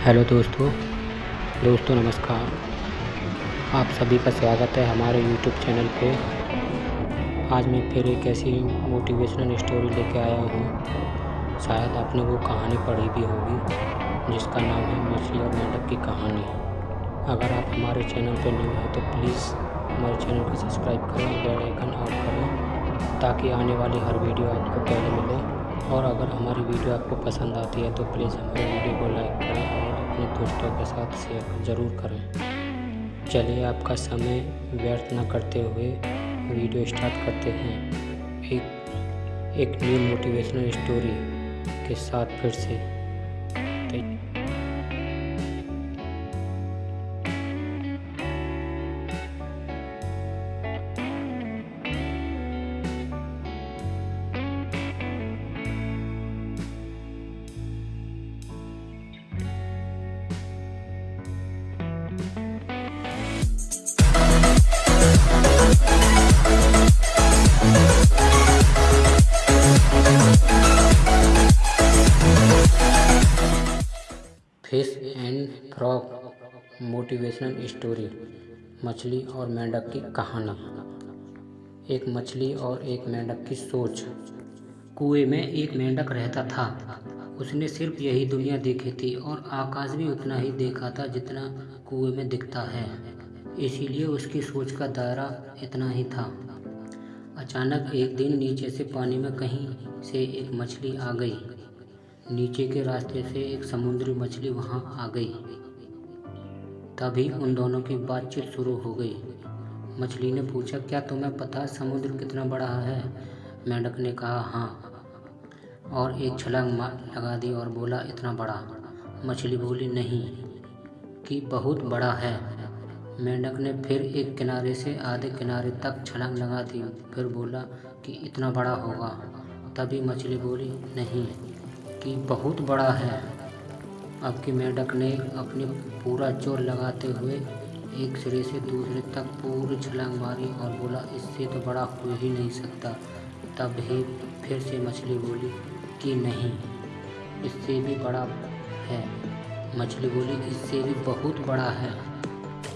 Hello दोस्तों। दोस्तों, नमस्कार। आप सभी का स्वागत है हमारे यूट्यूब चैनल पे। आज मैं फिर एक ऐसी मोटिवेशनल स्टोरी लेके आया हूँ। शायद आपने वो कहानी पढ़ी भी होगी, जिसका नाम है मछली और मेंढक की कहानी। अगर आप हमारे चैनल पर न्यू हैं तो प्लीज़ हमारे चैनल को सब्सक्राइब करें बेल आइकन ऑन करें, ताकि आने वाली हर वीडियो आपको पहले मिले। और अगर हमारी वीडियो आपको पसंद आती है तो प्लीज़ हमारे वीडियो को लाइक करें और अपने दोस्तों के साथ शेयर ज़रूर करें। चलिए आपका समय व्यर्थ न करते हुए वीडियो स्टार्ट करते हैं। एक एक न्यू मोटिवेशनल स्टोरी के साथ फिर से। Fish and frog motivational story, मछली और मेंढक की कहानी। एक मछली और एक मेंढक की सोच। कुएँ में एक मेंढक रहता था। उसने सिर्फ़ यही दुनिया देखी थी और आकाश भी उतना ही देखा था जितना कुएँ में दिखता है। इसीलिए उसकी सोच का दायरा इतना ही था। अचानक एक दिन नीचे से पानी में कहीं से एक मछली आ गई। नीचे के रास्ते से एक समुद्री मछली वहाँ आ गई। तभी उन दोनों की बातचीत शुरू हो गई। मछली ने पूछा, क्या तुम्हें पता है समुद्र कितना बड़ा है? मेंढक ने कहा हाँ। और एक छलांग लगा दी और बोला, इतना बड़ा? मछली बोली, नहीं, कि बहुत बड़ा है। मेंढक ने फिर एक किनारे से आधे किनारे तक छलांग लगा दी। फिर बोला कि इतना बड़ा होगा। तभी मछली बोली, नहीं। कि बहुत बड़ा है। अब की मेंढक ने अपने पूरा ज़ोर लगाते हुए एक सिरे से दूसरे तक पूरी छलांग मारी और बोला, इससे तो बड़ा हो ही नहीं सकता। तब ही फिर से मछली बोली कि नहीं, इससे भी बड़ा है। मछली बोली, इससे भी बहुत बड़ा है।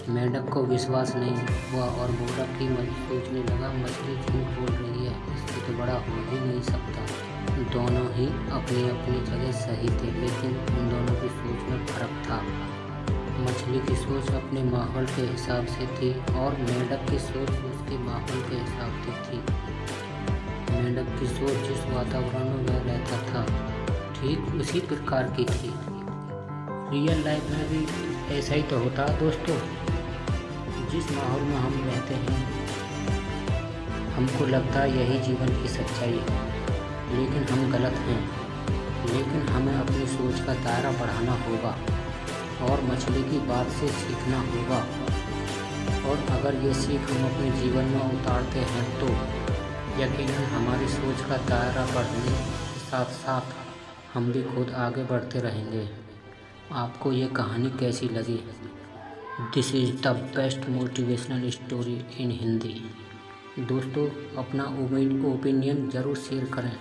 मेढक को विश्वास नहीं हुआ और बोला कि सोचने लगा, मछली झूठ बोल रही है, इससे तो बड़ा हो ही ही अपनी अपनी जगह सही थे, लेकिन उन दोनों की सोच में फ़र्क था। मछली की सोच अपने माहौल के हिसाब से थी और मेंढक की सोच उसके माहौल के हिसाब से थी। मेंढक की सोच जिस वातावरण में वह रहता था, ठीक उसी प्रकार की थी। रियल लाइफ में भी ऐसा ही तो होता दोस्तों। जिस माहौल में हम रहते हैं, हमको लगता है यही जीवन की सच्चाई है। लेकिन हम गलत हैं। लेकिन हमें अपनी सोच का दायरा बढ़ाना होगा और मछली की बात से सीखना होगा। और अगर ये सीख हम अपने जीवन में उतारते हैं तो यकीनन हमारी सोच का दायरा बढ़ने के साथ साथ हम भी खुद आगे बढ़ते रहेंगे। आपको ये कहानी कैसी लगी? This is the best motivational story in Hindi दोस्तों, अपना ओपिनियन ज़रूर शेयर करें।